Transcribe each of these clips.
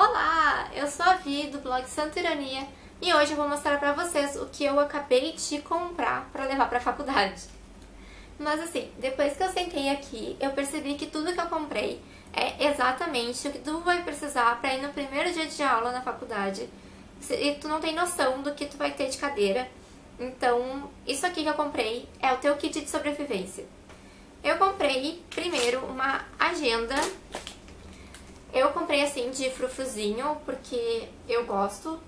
Olá, eu sou a Vi do blog Santa Ironia e hoje eu vou mostrar pra vocês o que eu acabei de comprar pra levar pra faculdade. Mas assim, depois que eu sentei aqui, eu percebi que tudo que eu comprei é exatamente o que tu vai precisar pra ir no primeiro dia de aula na faculdade e tu não tem noção do que tu vai ter de cadeira. Então, isso aqui que eu comprei é o teu kit de sobrevivência. Eu comprei primeiro uma agenda eu comprei assim de frufruzinho porque eu gosto.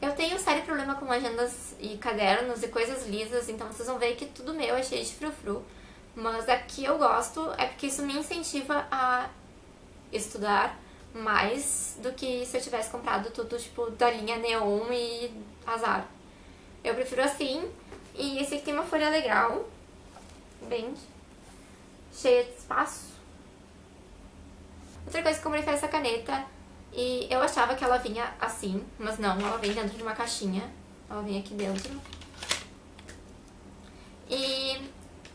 Eu tenho sério problema com agendas e cadernos e coisas lisas, então vocês vão ver que tudo meu é cheio de frufru. Mas aqui eu gosto é porque isso me incentiva a estudar mais do que se eu tivesse comprado tudo tipo da linha neon e azar. Eu prefiro assim, e esse aqui tem uma folha legal, bem cheia de espaço. Outra coisa que eu comprei foi essa caneta. E eu achava que ela vinha assim, mas não, ela vem dentro de uma caixinha. Ela vem aqui dentro. E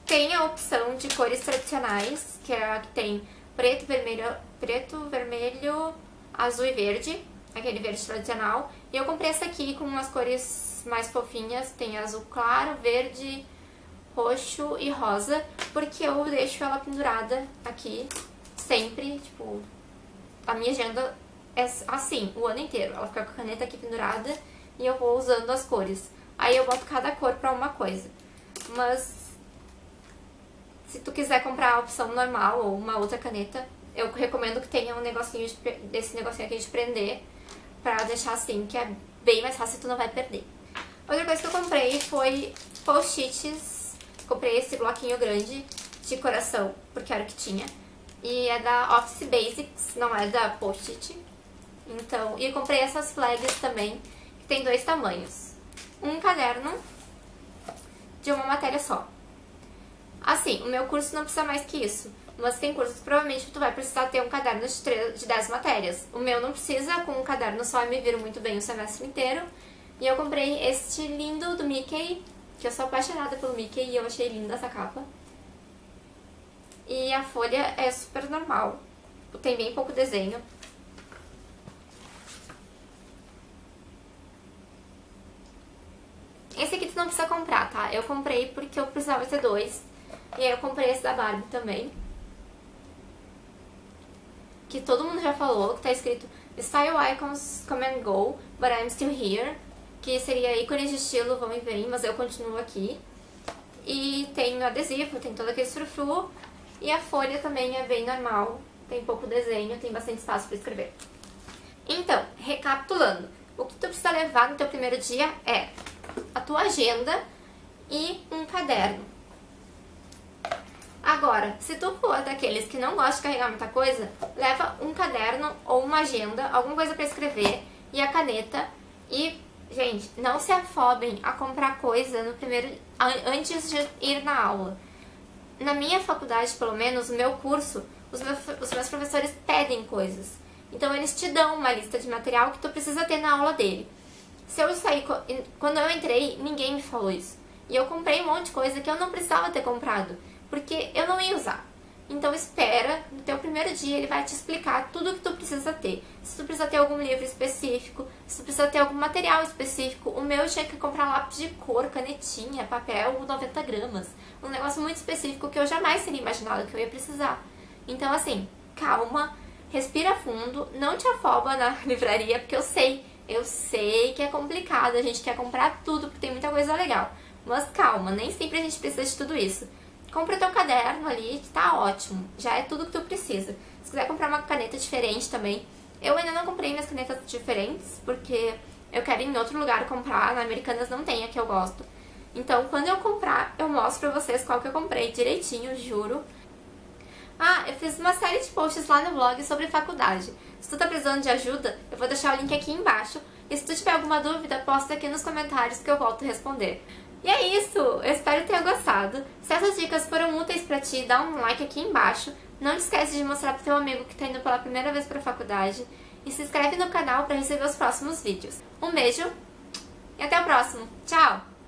tem a opção de cores tradicionais, que é a que tem preto, vermelho, preto, vermelho, azul e verde, aquele verde tradicional. E eu comprei essa aqui com umas cores mais fofinhas, tem azul claro, verde, roxo e rosa, porque eu deixo ela pendurada aqui sempre, tipo, a minha agenda é assim, o ano inteiro. Ela fica com a caneta aqui pendurada e eu vou usando as cores. Aí eu boto cada cor pra uma coisa. Mas se tu quiser comprar a opção normal ou uma outra caneta, eu recomendo que tenha um negocinho de, desse negocinho aqui de prender pra deixar assim, que é bem mais fácil e tu não vai perder. Outra coisa que eu comprei foi post-its. Comprei esse bloquinho grande de coração, porque era o que tinha. E é da Office Basics, não é da Post-it. Então, e comprei essas flags também, que tem dois tamanhos. Um caderno de uma matéria só. Assim, o meu curso não precisa mais que isso. Mas tem cursos que provavelmente tu vai precisar ter um caderno de, 3, de 10 matérias. O meu não precisa, com um caderno só eu me viro muito bem o semestre inteiro. E eu comprei este lindo do Mickey, que eu sou apaixonada pelo Mickey e eu achei linda essa capa. E a folha é super normal. Tem bem pouco desenho. Esse aqui tu não precisa comprar, tá? Eu comprei porque eu precisava ter dois. E aí eu comprei esse da Barbie também. Que todo mundo já falou, que tá escrito Style Icons Come and Go, but I'm still here. Que seria ícones de estilo vão e vêm, mas eu continuo aqui. E tem adesivo, tem todo aquele frufru. E a folha também é bem normal, tem pouco desenho, tem bastante espaço para escrever. Então, recapitulando, o que tu precisa levar no teu primeiro dia é a tua agenda e um caderno. Agora, se tu for daqueles que não gostam de carregar muita coisa, leva um caderno ou uma agenda, alguma coisa para escrever e a caneta. E, gente, não se afobem a comprar coisa no primeiro antes de ir na aula na minha faculdade, pelo menos, no meu curso, os meus, os meus professores pedem coisas. Então eles te dão uma lista de material que tu precisa ter na aula dele. Se eu sair, quando eu entrei, ninguém me falou isso. E eu comprei um monte de coisa que eu não precisava ter comprado, porque eu não ia usar. Então espera, no teu primeiro dia ele vai te explicar tudo o que tu precisa ter. Se tu precisa ter algum livro específico, se tu precisa ter algum material específico. O meu tinha que comprar lápis de cor, canetinha, papel 90 gramas. Um negócio muito específico que eu jamais teria imaginado que eu ia precisar. Então assim, calma, respira fundo, não te afoba na livraria, porque eu sei, eu sei que é complicado, a gente quer comprar tudo porque tem muita coisa legal. Mas calma, nem sempre a gente precisa de tudo isso. Compra teu caderno ali, que tá ótimo. Já é tudo que tu precisa. Se quiser comprar uma caneta diferente também. Eu ainda não comprei minhas canetas diferentes, porque eu quero ir em outro lugar comprar. Na Americanas não tem a que eu gosto. Então, quando eu comprar, eu mostro pra vocês qual que eu comprei direitinho, juro. Ah, eu fiz uma série de posts lá no blog sobre faculdade. Se tu tá precisando de ajuda, eu vou deixar o link aqui embaixo. E se tu tiver alguma dúvida, posta aqui nos comentários que eu volto a responder. E é isso, eu espero tenha gostado. Se essas dicas foram úteis pra ti, dá um like aqui embaixo. Não esquece de mostrar pro teu amigo que tá indo pela primeira vez pra faculdade. E se inscreve no canal pra receber os próximos vídeos. Um beijo e até o próximo. Tchau!